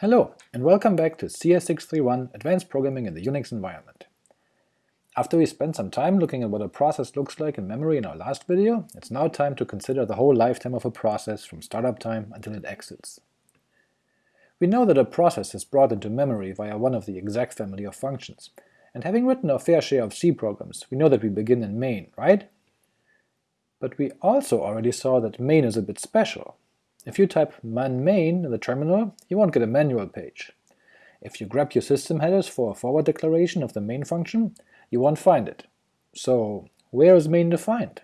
Hello, and welcome back to CS631 Advanced Programming in the Unix Environment. After we spent some time looking at what a process looks like in memory in our last video, it's now time to consider the whole lifetime of a process from startup time until it exits. We know that a process is brought into memory via one of the exec family of functions, and having written our fair share of C programs, we know that we begin in main, right? But we also already saw that main is a bit special. If you type man main in the terminal, you won't get a manual page. If you grab your system headers for a forward declaration of the main function, you won't find it. So where is main defined?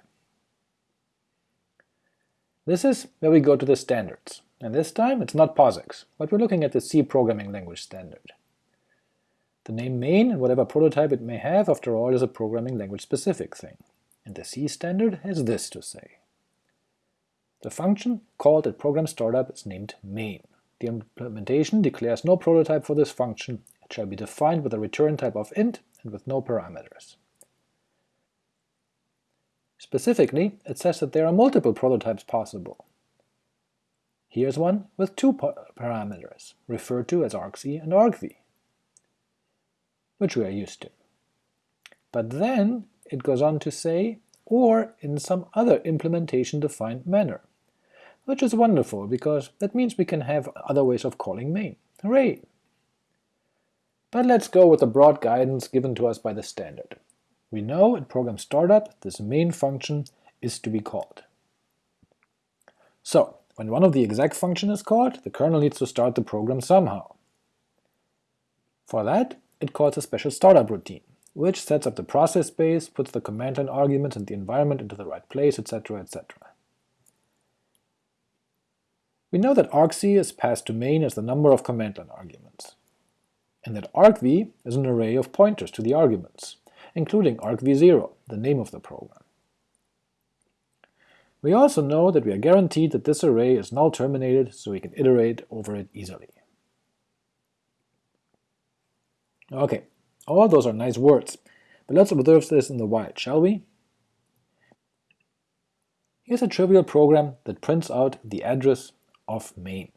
This is where we go to the standards, and this time it's not POSIX, but we're looking at the C programming language standard. The name main and whatever prototype it may have, after all, is a programming language specific thing and the C standard has this to say. The function called at program startup is named main. The implementation declares no prototype for this function, it shall be defined with a return type of int and with no parameters. Specifically, it says that there are multiple prototypes possible. Here's one with two parameters, referred to as argc and argv, which we are used to. But then it goes on to say, or in some other implementation-defined manner, which is wonderful, because that means we can have other ways of calling main. Hooray! But let's go with the broad guidance given to us by the standard. We know at program startup this main function is to be called. So, when one of the exec function is called, the kernel needs to start the program somehow. For that, it calls a special startup routine, which sets up the process space, puts the command line arguments and the environment into the right place, etc., etc. We know that argc is passed to main as the number of command line arguments, and that argv is an array of pointers to the arguments, including argv0, the name of the program. We also know that we are guaranteed that this array is null terminated, so we can iterate over it easily. Okay, all those are nice words, but let's observe this in the wild, shall we? Here's a trivial program that prints out the address of main.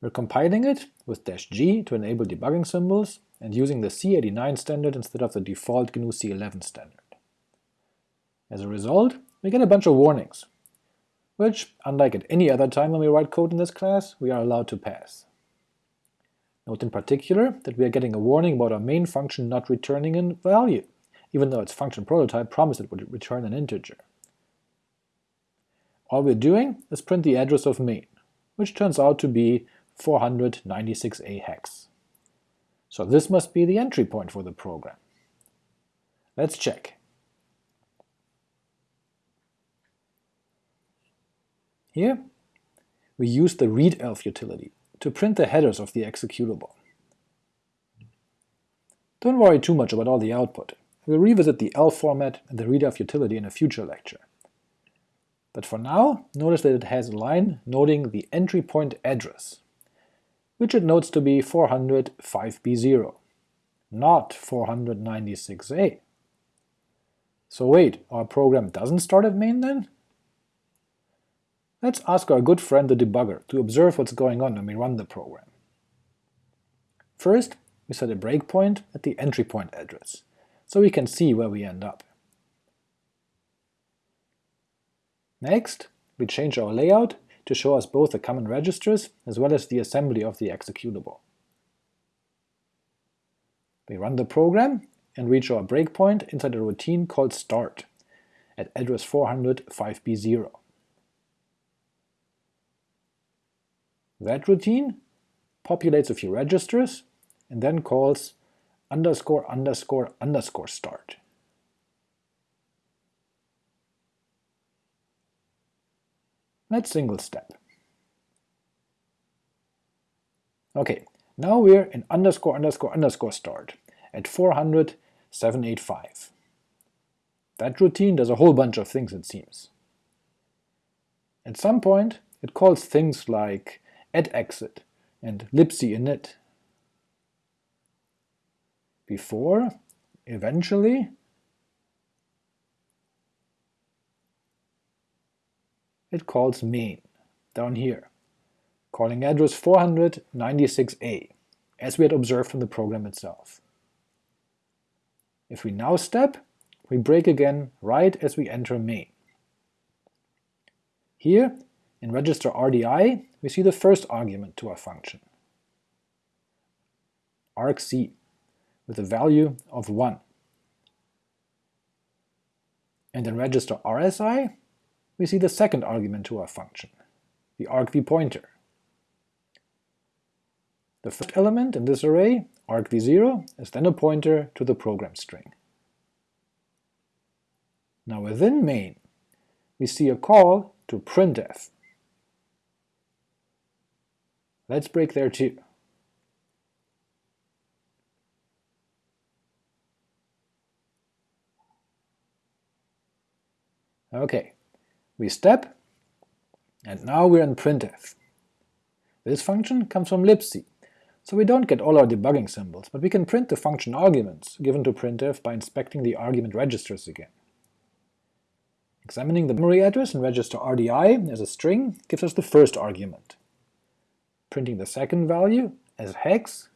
We're compiling it with -g to enable debugging symbols, and using the C89 standard instead of the default GNU C11 standard. As a result, we get a bunch of warnings, which, unlike at any other time when we write code in this class, we are allowed to pass. Note in particular that we are getting a warning about our main function not returning a value, even though its function prototype promised it would return an integer. All we're doing is print the address of main, which turns out to be 496A hex. So this must be the entry point for the program. Let's check. Here, we use the readelf utility to print the headers of the executable. Don't worry too much about all the output. We'll revisit the elf format and the readelf utility in a future lecture. But for now, notice that it has a line noting the entry point address, which it notes to be 405b0, not 496a. So wait, our program doesn't start at main then? Let's ask our good friend the debugger to observe what's going on when we run the program. First, we set a breakpoint at the entry point address, so we can see where we end up. Next, we change our layout to show us both the common registers as well as the assembly of the executable. We run the program and reach our breakpoint inside a routine called start at address 405b0. That routine populates a few registers and then calls underscore underscore underscore start. Let's single step. Okay, now we're in underscore underscore underscore start at 400 785. That routine does a whole bunch of things, it seems. At some point, it calls things like atexit and libc init. Before, eventually, it calls main, down here, calling address 496a, as we had observed from the program itself. If we now step, we break again right as we enter main. Here, in register RDI, we see the first argument to our function, argc, with a value of 1. And in register RSI, we see the second argument to our function, the argv pointer. The first element in this array, argv0, is then a pointer to the program string. Now within main, we see a call to printf. Let's break there too. Okay, we step, and now we're in printf. This function comes from libc, so we don't get all our debugging symbols, but we can print the function arguments given to printf by inspecting the argument registers again. Examining the memory address in register RDI as a string gives us the first argument. Printing the second value as hex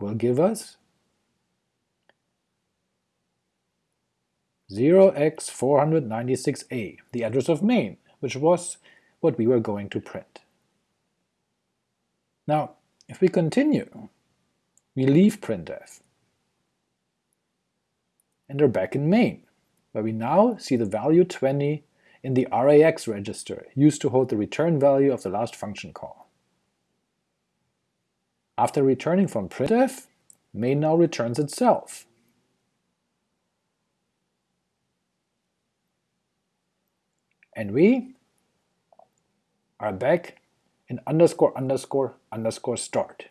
will give us 0x496a, the address of main, which was what we were going to print. Now, if we continue, we leave printf and are back in main, where we now see the value 20 in the RAX register used to hold the return value of the last function call. After returning from printf, main now returns itself, and we are back in underscore underscore underscore start,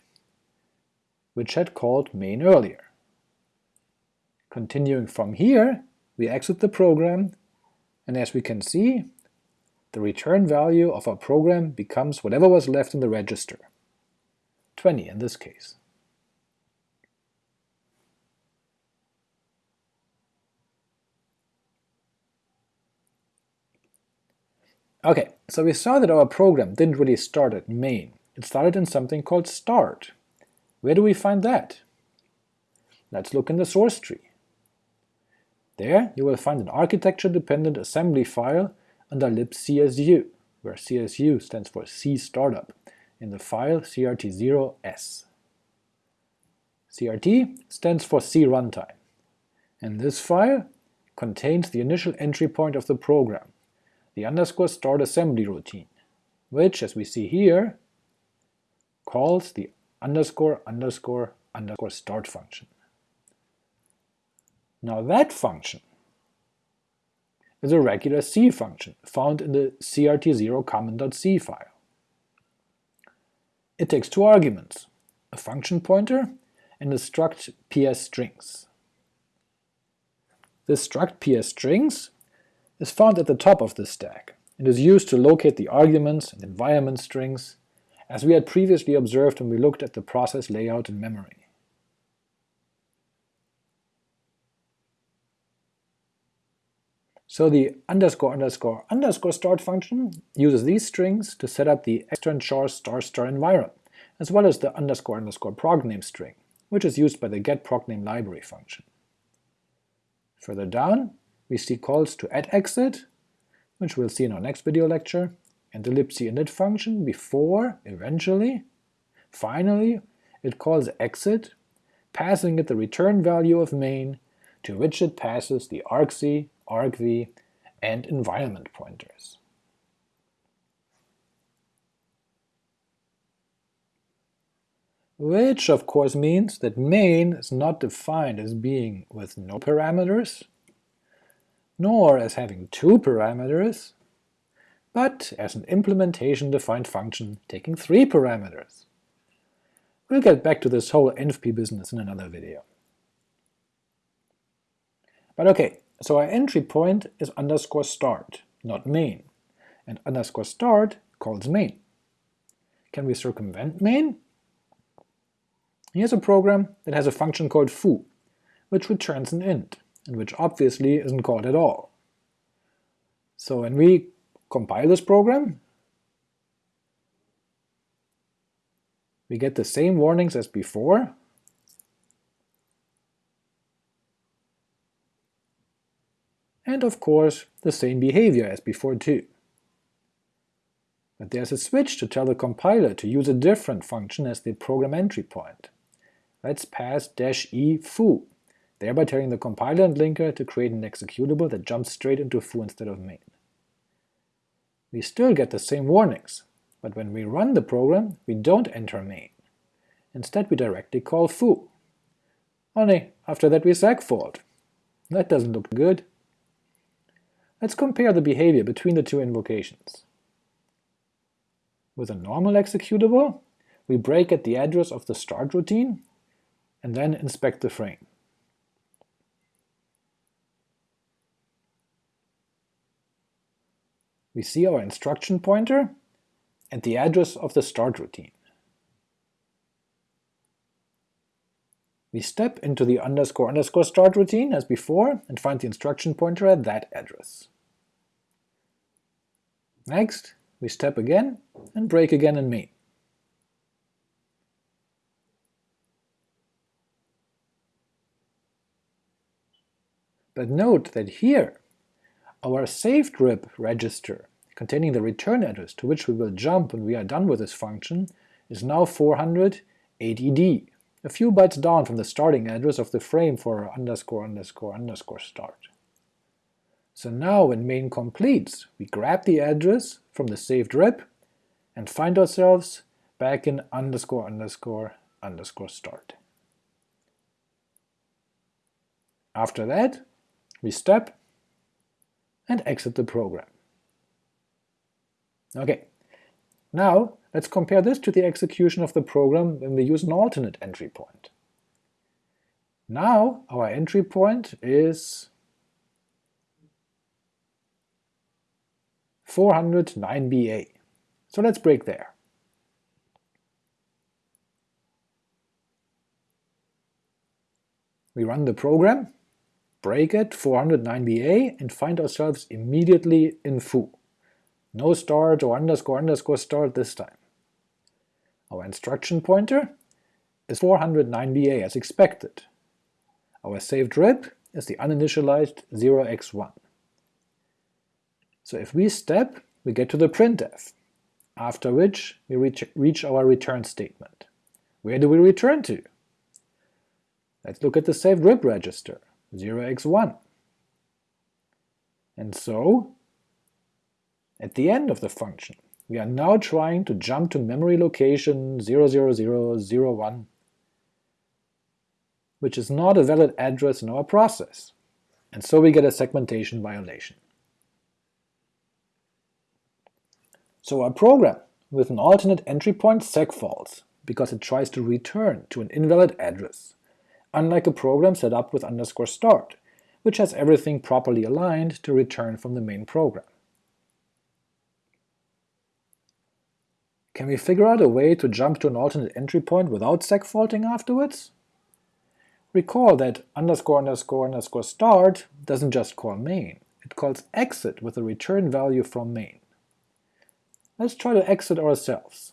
which had called main earlier. Continuing from here, we exit the program, and as we can see, the return value of our program becomes whatever was left in the register, 20 in this case. Okay, so we saw that our program didn't really start at main, it started in something called start. Where do we find that? Let's look in the source tree. There you will find an architecture-dependent assembly file under libcsu, where CSU stands for C startup, in the file crt0s. CRT stands for C runtime, and this file contains the initial entry point of the program, the underscore start assembly routine, which, as we see here, calls the underscore underscore underscore start function. Now that function is a regular C function found in the crt0 common.c file. It takes two arguments, a function pointer and a struct ps strings. This struct ps strings is found at the top of the stack and is used to locate the arguments and environment strings, as we had previously observed when we looked at the process layout in memory. So the underscore underscore underscore start function uses these strings to set up the extern char star star environ, as well as the underscore underscore progname string, which is used by the get getprogname library function. Further down, we see calls to atexit, which we'll see in our next video lecture, and the libc init function before, eventually, finally, it calls exit, passing it the return value of main, to which it passes the argc, argv, and environment pointers. Which of course means that main is not defined as being with no parameters, nor as having two parameters, but as an implementation-defined function taking three parameters. We'll get back to this whole envp business in another video. But okay, so our entry point is underscore start, not main, and underscore start calls main. Can we circumvent main? Here's a program that has a function called foo, which returns an int and which obviously isn't called at all. So when we compile this program, We get the same warnings as before, and of course the same behavior as before too. But there's a switch to tell the compiler to use a different function as the program entry point. Let's pass "-e foo, thereby telling the compiler and linker to create an executable that jumps straight into foo instead of main. We still get the same warnings, but when we run the program we don't enter main. Instead we directly call foo. Only after that we segfault. That doesn't look good. Let's compare the behavior between the two invocations. With a normal executable, we break at the address of the start routine and then inspect the frame. We see our instruction pointer and the address of the start routine. We step into the underscore underscore start routine as before and find the instruction pointer at that address. Next, we step again and break again in main. But note that here, our saved RIP register containing the return address to which we will jump when we are done with this function is now 400 ADD, a few bytes down from the starting address of the frame for underscore underscore underscore start. So now when main completes, we grab the address from the saved RIP and find ourselves back in underscore underscore underscore start. After that, we step and exit the program. Okay, now let's compare this to the execution of the program when we use an alternate entry point. Now our entry point is 409BA. So let's break there. We run the program, break it 409BA, and find ourselves immediately in foo. No start or underscore underscore start this time. Our instruction pointer is 409BA as expected. Our saved RIP is the uninitialized 0x1. So if we step, we get to the printf, after which we reach, reach our return statement. Where do we return to? Let's look at the saved RIP register, 0x1. And so, at the end of the function, we are now trying to jump to memory location 00001, which is not a valid address in our process, and so we get a segmentation violation. So our program with an alternate entry point segfaults because it tries to return to an invalid address, unlike a program set up with underscore start, which has everything properly aligned to return from the main program. Can we figure out a way to jump to an alternate entry point without segfaulting afterwards? Recall that underscore underscore underscore start doesn't just call main, it calls exit with a return value from main. Let's try to exit ourselves.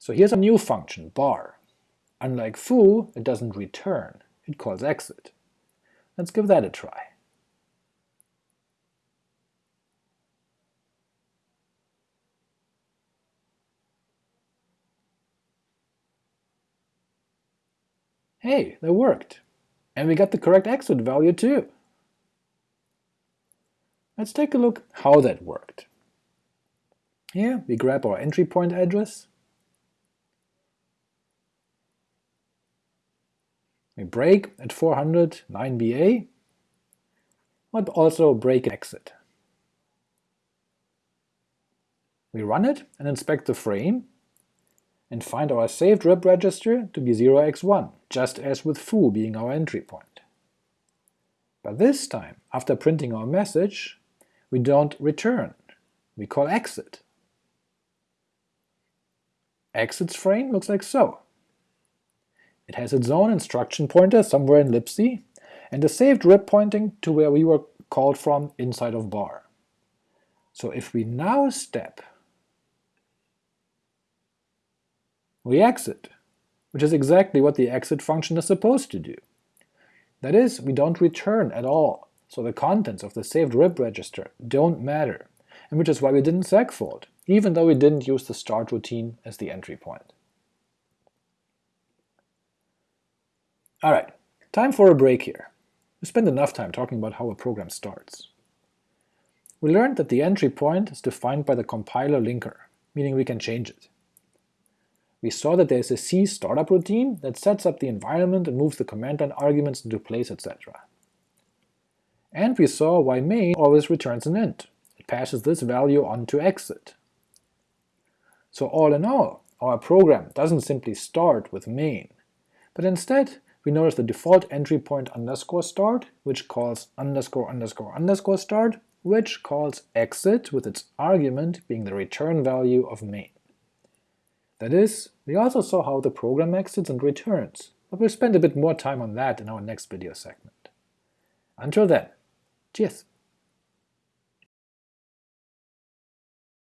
So here's a new function, bar. Unlike foo, it doesn't return, it calls exit. Let's give that a try. Hey, that worked! And we got the correct exit value too! Let's take a look how that worked. Here we grab our entry point address, we break at 400 9BA, but also break exit. We run it and inspect the frame, and find our saved RIP register to be 0x1, just as with foo being our entry point. But this time, after printing our message, we don't return, we call exit. Exit's frame looks like so. It has its own instruction pointer somewhere in libc, and a saved RIP pointing to where we were called from inside of bar. So if we now step, We exit, which is exactly what the exit function is supposed to do. That is, we don't return at all, so the contents of the saved RIP register don't matter, and which is why we didn't segfault, even though we didn't use the start routine as the entry point. Alright, time for a break here. We spent enough time talking about how a program starts. We learned that the entry point is defined by the compiler linker, meaning we can change it. We saw that there is a C startup routine that sets up the environment and moves the command line arguments into place, etc. And we saw why main always returns an int. It passes this value on to exit. So all in all, our program doesn't simply start with main, but instead we notice the default entry point underscore start, which calls underscore underscore underscore start, which calls exit with its argument being the return value of main. That is, we also saw how the program exits and returns, but we'll spend a bit more time on that in our next video segment. Until then, cheers!